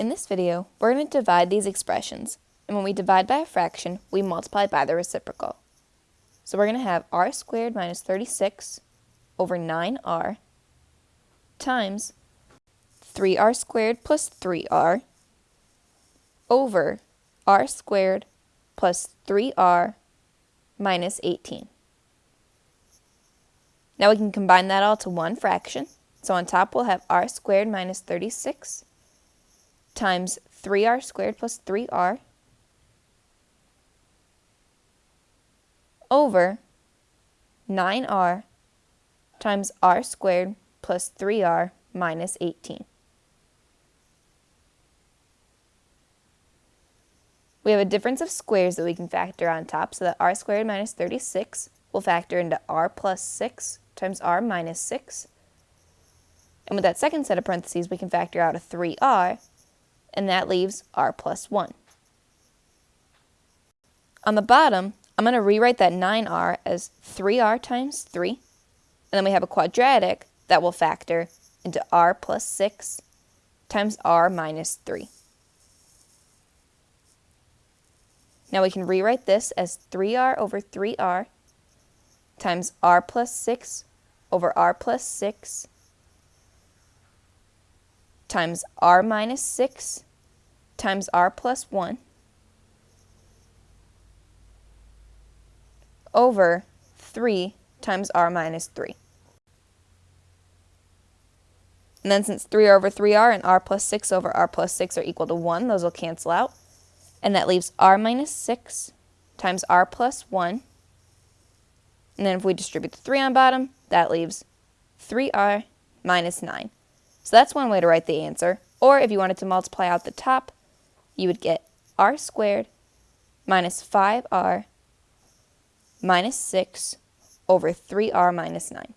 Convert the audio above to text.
In this video, we're going to divide these expressions, and when we divide by a fraction, we multiply by the reciprocal. So we're going to have r squared minus 36 over 9r times 3r squared plus 3r over r squared plus 3r minus 18. Now we can combine that all to one fraction. So on top we'll have r squared minus 36 times 3r squared plus 3r over 9r times r squared plus 3r minus 18. We have a difference of squares that we can factor on top, so that r squared minus 36 will factor into r plus 6 times r minus 6. And with that second set of parentheses, we can factor out a 3r, and that leaves r plus 1. On the bottom, I'm going to rewrite that 9r as 3r times 3, and then we have a quadratic that will factor into r plus 6 times r minus 3. Now we can rewrite this as 3r over 3r times r plus 6 over r plus 6 times r minus 6 times r plus 1 over 3 times r minus 3. And then since 3r over 3r and r plus 6 over r plus 6 are equal to 1, those will cancel out. And that leaves r minus 6 times r plus 1. And then if we distribute the 3 on bottom, that leaves 3r minus 9. So that's one way to write the answer. Or if you wanted to multiply out the top, you would get r squared minus 5r minus 6 over 3r minus 9.